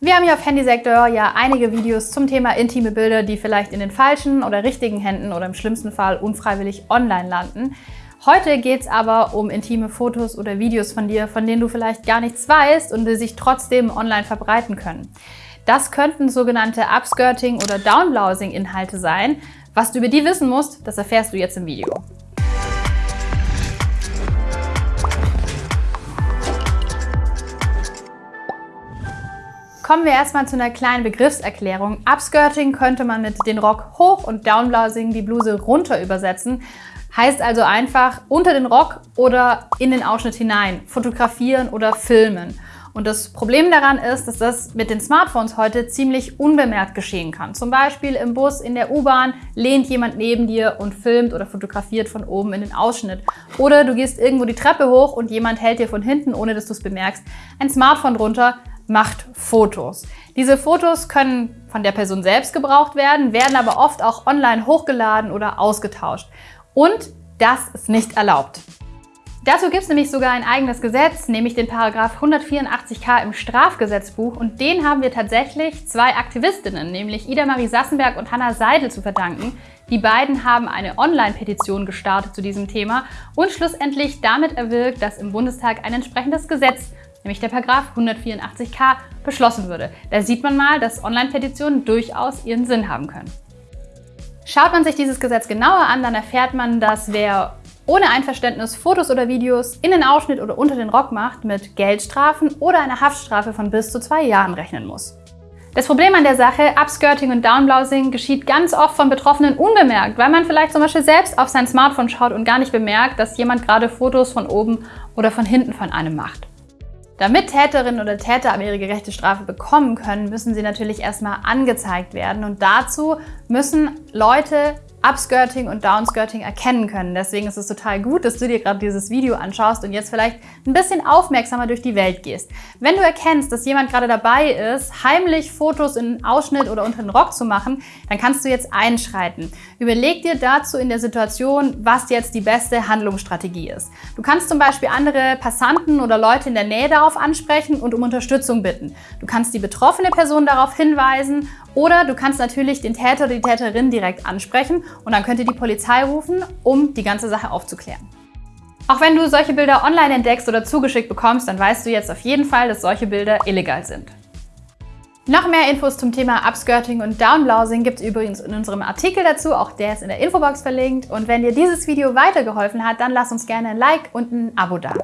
Wir haben hier auf Handysektor ja einige Videos zum Thema intime Bilder, die vielleicht in den falschen oder richtigen Händen oder im schlimmsten Fall unfreiwillig online landen. Heute geht es aber um intime Fotos oder Videos von dir, von denen du vielleicht gar nichts weißt und die sich trotzdem online verbreiten können. Das könnten sogenannte Upskirting- oder Downblousing-Inhalte sein. Was du über die wissen musst, das erfährst du jetzt im Video. Kommen wir erstmal zu einer kleinen Begriffserklärung. Upskirting könnte man mit den Rock hoch und Downblousing die Bluse runter übersetzen. Heißt also einfach unter den Rock oder in den Ausschnitt hinein, fotografieren oder filmen. Und das Problem daran ist, dass das mit den Smartphones heute ziemlich unbemerkt geschehen kann. Zum Beispiel im Bus, in der U-Bahn lehnt jemand neben dir und filmt oder fotografiert von oben in den Ausschnitt. Oder du gehst irgendwo die Treppe hoch und jemand hält dir von hinten, ohne dass du es bemerkst, ein Smartphone drunter, macht Fotos. Diese Fotos können von der Person selbst gebraucht werden, werden aber oft auch online hochgeladen oder ausgetauscht. Und das ist nicht erlaubt. Dazu gibt es nämlich sogar ein eigenes Gesetz, nämlich den Paragraph 184k im Strafgesetzbuch und den haben wir tatsächlich zwei Aktivistinnen, nämlich Ida Marie Sassenberg und Hanna Seidel zu verdanken. Die beiden haben eine Online-Petition gestartet zu diesem Thema und schlussendlich damit erwirkt, dass im Bundestag ein entsprechendes Gesetz nämlich der Paragraph 184k, beschlossen würde. Da sieht man mal, dass Online-Petitionen durchaus ihren Sinn haben können. Schaut man sich dieses Gesetz genauer an, dann erfährt man, dass wer ohne Einverständnis Fotos oder Videos in den Ausschnitt oder unter den Rock macht, mit Geldstrafen oder einer Haftstrafe von bis zu zwei Jahren rechnen muss. Das Problem an der Sache, Upskirting und Downblousing, geschieht ganz oft von Betroffenen unbemerkt, weil man vielleicht zum Beispiel selbst auf sein Smartphone schaut und gar nicht bemerkt, dass jemand gerade Fotos von oben oder von hinten von einem macht. Damit Täterinnen oder Täter aber ihre gerechte Strafe bekommen können, müssen sie natürlich erstmal angezeigt werden. Und dazu müssen Leute Upskirting und Downskirting erkennen können. Deswegen ist es total gut, dass du dir gerade dieses Video anschaust und jetzt vielleicht ein bisschen aufmerksamer durch die Welt gehst. Wenn du erkennst, dass jemand gerade dabei ist, heimlich Fotos in Ausschnitt oder unter den Rock zu machen, dann kannst du jetzt einschreiten. Überleg dir dazu in der Situation, was jetzt die beste Handlungsstrategie ist. Du kannst zum Beispiel andere Passanten oder Leute in der Nähe darauf ansprechen und um Unterstützung bitten. Du kannst die betroffene Person darauf hinweisen oder du kannst natürlich den Täter oder die Täterin direkt ansprechen und dann könnt ihr die Polizei rufen, um die ganze Sache aufzuklären. Auch wenn du solche Bilder online entdeckst oder zugeschickt bekommst, dann weißt du jetzt auf jeden Fall, dass solche Bilder illegal sind. Noch mehr Infos zum Thema Upskirting und Downblousing gibt es übrigens in unserem Artikel dazu, auch der ist in der Infobox verlinkt. Und wenn dir dieses Video weitergeholfen hat, dann lass uns gerne ein Like und ein Abo da.